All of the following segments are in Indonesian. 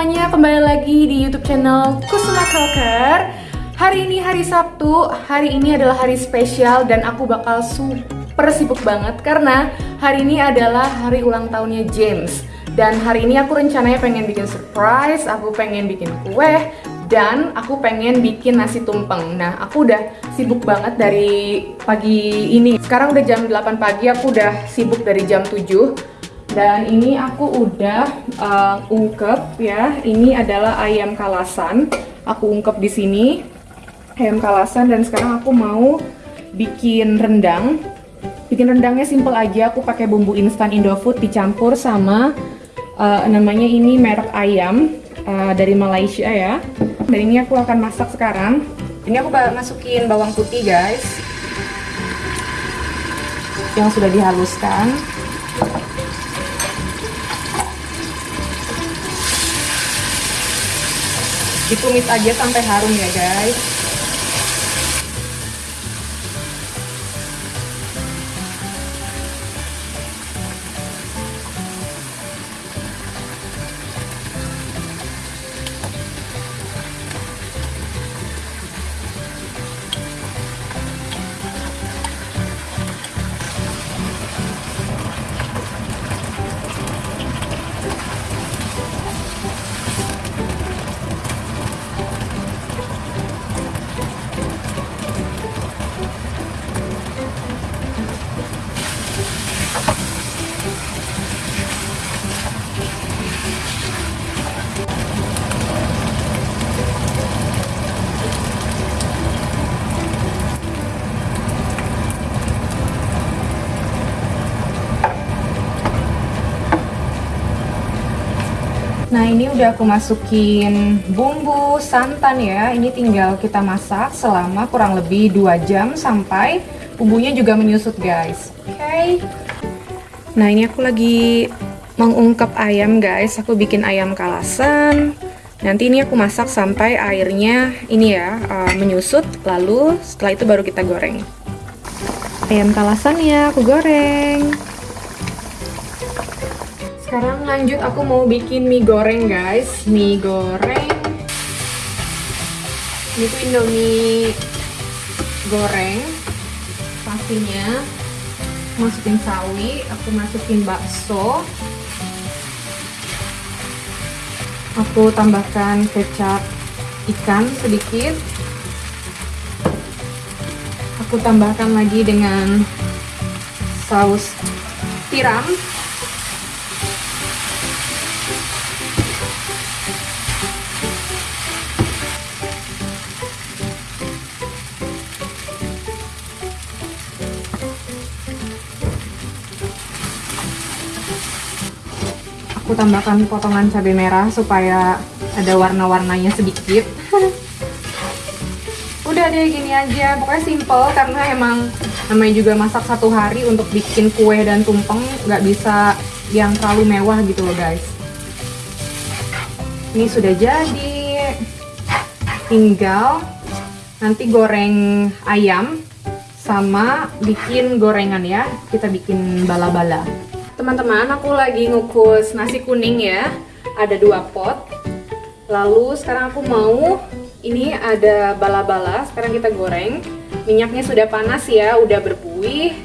semuanya? Kembali lagi di YouTube channel Kusuma Talker. Hari ini hari Sabtu, hari ini adalah hari spesial dan aku bakal super sibuk banget karena hari ini adalah hari ulang tahunnya James. Dan hari ini aku rencananya pengen bikin surprise, aku pengen bikin kue, dan aku pengen bikin nasi tumpeng. Nah, aku udah sibuk banget dari pagi ini. Sekarang udah jam 8 pagi, aku udah sibuk dari jam 7 dan ini aku udah uh, ungkep ya. Ini adalah ayam kalasan. Aku ungkep di sini ayam kalasan. Dan sekarang aku mau bikin rendang. Bikin rendangnya simple aja. Aku pakai bumbu instan Indofood dicampur sama uh, namanya ini merek ayam uh, dari Malaysia ya. Dan ini aku akan masak sekarang. Ini aku masukin bawang putih guys. Yang sudah dihaluskan ditumis aja sampai harum ya guys ini udah aku masukin bumbu santan ya. Ini tinggal kita masak selama kurang lebih 2 jam sampai bumbunya juga menyusut guys. Oke. Okay. Nah ini aku lagi mengungkap ayam guys. Aku bikin ayam kalasan. Nanti ini aku masak sampai airnya ini ya uh, menyusut. Lalu setelah itu baru kita goreng. Ayam kalasan ya aku goreng sekarang lanjut aku mau bikin mie goreng guys. Mie goreng. Ini tuh indomie goreng. Pastinya. Masukin sawi aku masukin bakso. Aku tambahkan kecap ikan sedikit. Aku tambahkan lagi dengan saus tiram aku tambahkan potongan cabai merah supaya ada warna-warnanya sedikit. Udah deh gini aja. Pokoknya simple karena emang namanya juga masak satu hari untuk bikin kue dan tumpeng nggak bisa yang terlalu mewah gitu loh guys. Ini sudah jadi. Tinggal nanti goreng ayam sama bikin gorengan ya. Kita bikin bala-bala Teman-teman, aku lagi ngukus nasi kuning ya. Ada dua pot. Lalu sekarang aku mau ini ada bala-bala. Sekarang kita goreng. Minyaknya sudah panas ya, udah berbuih.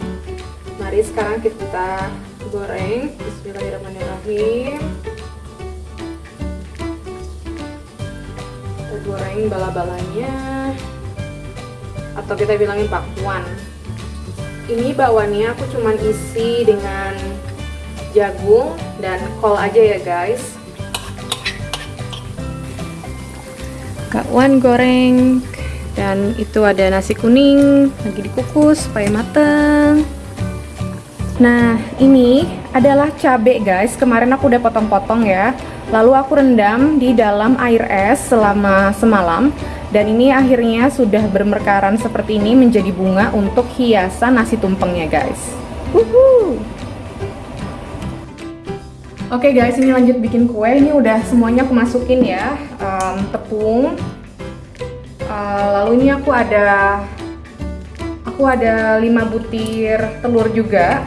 Mari sekarang kita goreng. Bismillahirrahmanirrahim. Kita goreng bala-balanya. Atau kita bilangin bakwan. Ini bawannya aku cuman isi dengan jagung dan kol aja ya guys. Wan goreng. Dan itu ada nasi kuning lagi dikukus supaya mateng. Nah ini adalah cabai guys. Kemarin aku udah potong-potong ya. Lalu aku rendam di dalam air es selama semalam. Dan ini akhirnya sudah bermekaran seperti ini menjadi bunga untuk hiasan nasi tumpengnya guys. Woohoo! Oke okay guys, ini lanjut bikin kue. Ini udah semuanya aku masukin ya, um, tepung. Uh, lalu ini aku ada, aku ada 5 butir telur juga.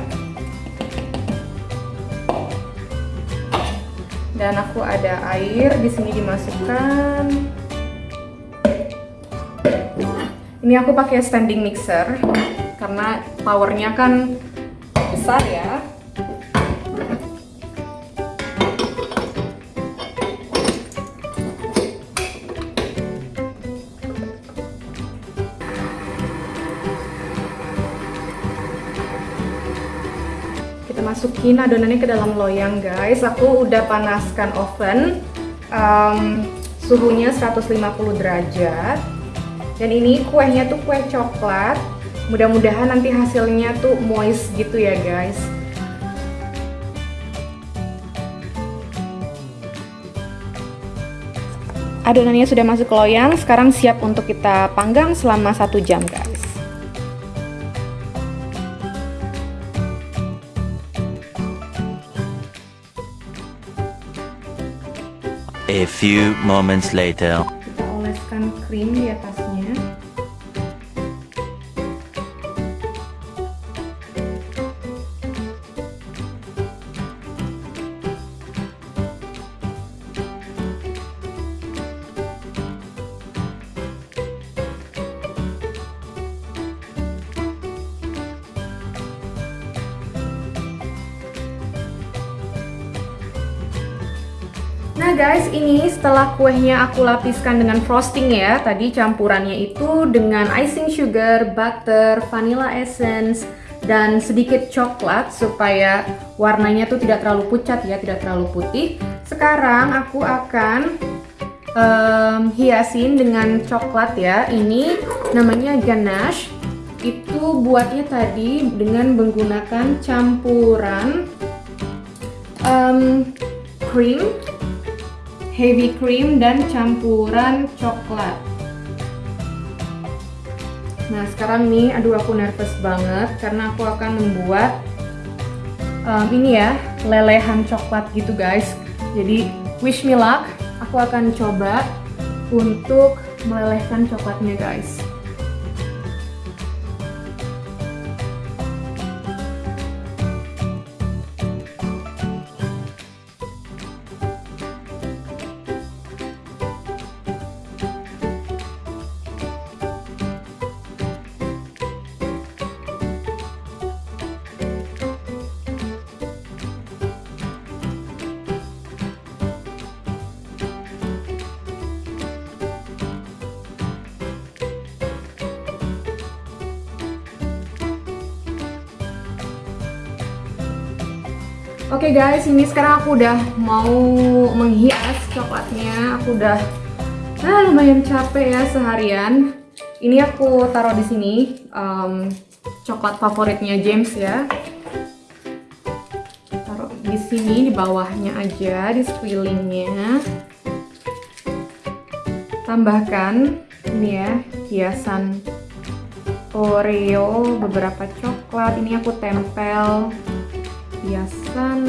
dan aku ada air di sini dimasukkan ini aku pakai standing mixer karena powernya kan besar ya masukin adonannya ke dalam loyang guys. Aku udah panaskan oven. Um, suhunya 150 derajat. Dan ini kuehnya tuh kue coklat. Mudah-mudahan nanti hasilnya tuh moist gitu ya guys. Adonannya sudah masuk ke loyang. Sekarang siap untuk kita panggang selama satu jam guys A few moments later. Kita oleskan krim di. Nah guys, ini setelah kuehnya aku lapiskan dengan frosting ya. Tadi campurannya itu dengan icing sugar, butter, vanilla essence, dan sedikit coklat supaya warnanya tuh tidak terlalu pucat ya, tidak terlalu putih. Sekarang aku akan um, hiasin dengan coklat ya. Ini namanya ganache. Itu buatnya tadi dengan menggunakan campuran um, cream heavy cream dan campuran coklat. Nah sekarang nih, aduh aku nervous banget karena aku akan membuat um, ini ya lelehan coklat gitu guys. Jadi wish me luck, aku akan coba untuk melelehkan coklatnya guys. Oke okay guys, ini sekarang aku udah mau menghias coklatnya. Aku udah ah, lumayan capek ya seharian. Ini aku taruh di sini um, coklat favoritnya James ya. Taruh di sini di bawahnya aja, di sekelilingnya. Tambahkan ini ya hiasan Oreo, beberapa coklat. Ini aku tempel hiasan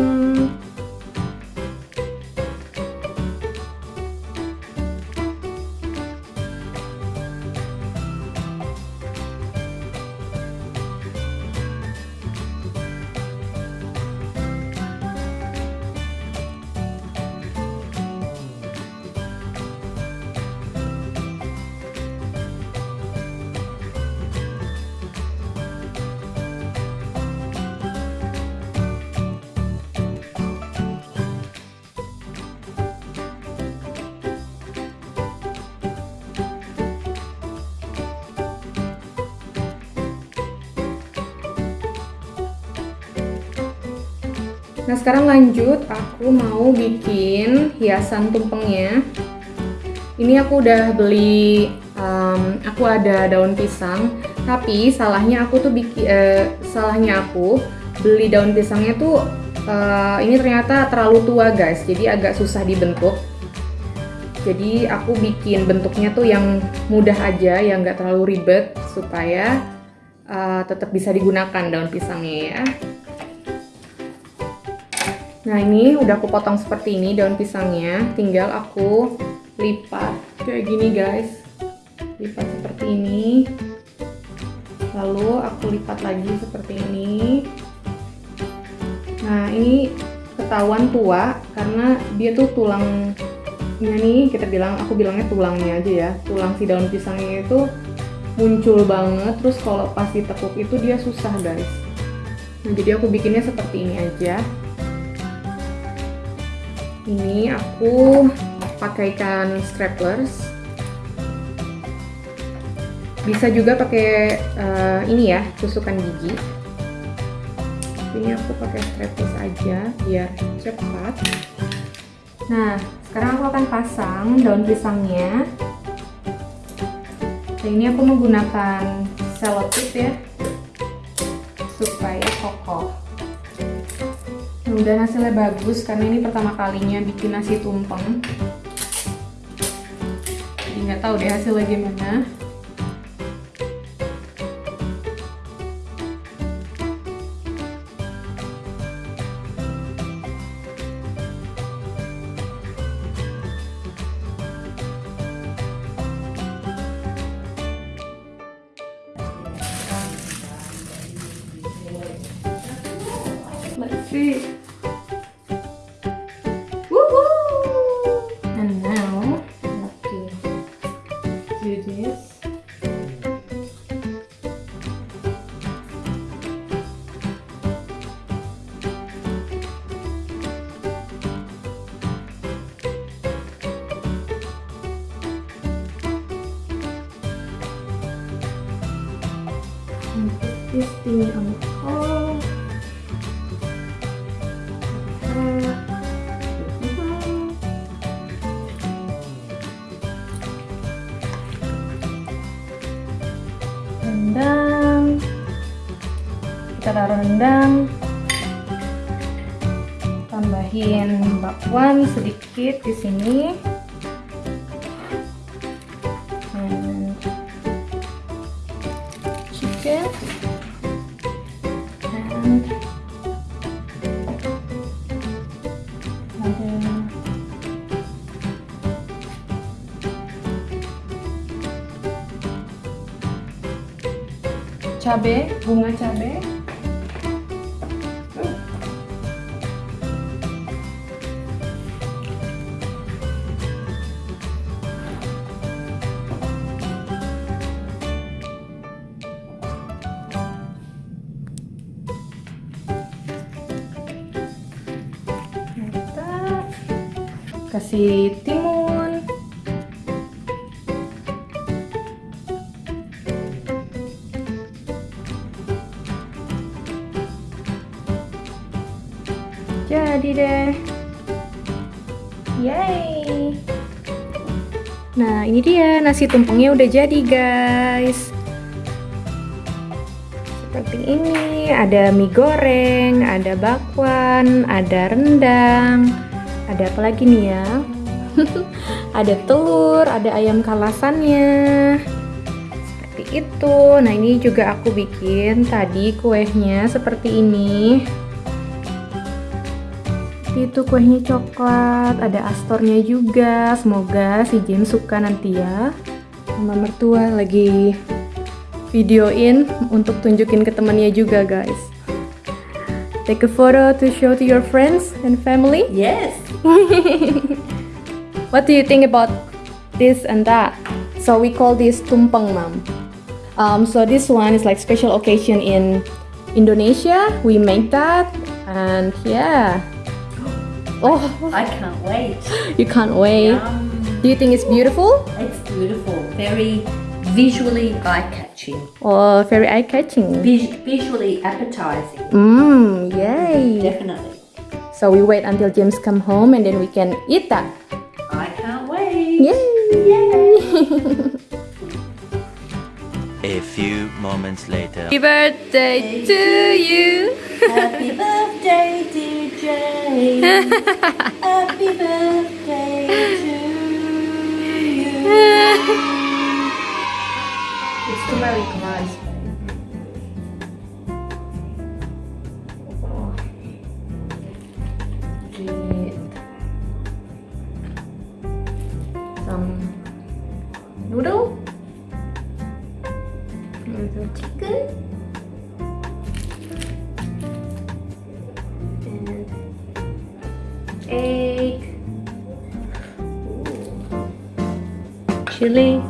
Nah sekarang lanjut, aku mau bikin hiasan tumpengnya. Ini aku udah beli, um, aku ada daun pisang, tapi salahnya aku tuh bikin, uh, salahnya aku beli daun pisangnya tuh uh, ini ternyata terlalu tua guys, jadi agak susah dibentuk. Jadi aku bikin bentuknya tuh yang mudah aja, yang nggak terlalu ribet supaya uh, tetap bisa digunakan daun pisangnya ya. Nah ini udah aku potong seperti ini daun pisangnya, tinggal aku lipat. Kayak gini guys, lipat seperti ini, lalu aku lipat lagi seperti ini. Nah ini ketahuan tua karena dia tuh tulangnya nih kita bilang aku bilangnya tulangnya aja ya. Tulang si daun pisangnya itu muncul banget. Terus kalau pas ditekuk itu dia susah guys. Nah jadi aku bikinnya seperti ini aja ini aku pakaikan straplers bisa juga pakai uh, ini ya tusukan gigi. Ini aku pakai strapless aja biar cepat. Nah sekarang aku akan pasang daun pisangnya. Nah ini aku menggunakan selotip ya supaya kokoh mudah hasilnya bagus karena ini pertama kalinya bikin nasi tumpeng jadi nggak tahu deh hasilnya gimana. And put kita taruh rendang. Tambahin bakwan sedikit di sini chicken and ada cabe bunga cabe kasih timun. Jadi deh. Yay. Nah ini dia. Nasi tumpengnya udah jadi guys. Seperti ini. Ada mie goreng ada bakwan ada rendang ada apa lagi nih ya? Ada telur ada ayam kalasannya. Seperti itu. Nah ini juga aku bikin tadi kuehnya seperti ini. Itu kuehnya coklat ada astornya juga. Semoga si James suka nanti ya. Sama mertua lagi videoin untuk tunjukin ke temannya juga guys take a photo to show to your friends and family Yes. what do you think about this and that so we call this tumpeng mom um, so this one is like special occasion in Indonesia we make that and yeah oh I can't wait. you can't wait Yum. do you think it's beautiful It's beautiful. Very visually eye-catching. or very eye-catching Vis- visually appetizing. mmm yay Definitely. so we wait until James come home and then we can eat that I can't wait. yay yay A few moments later. happy birthday to you Happy birthday, dear Jane. Happy birthday to you. customary price. Get some noodle and some chicken. egg, Ooh. chili,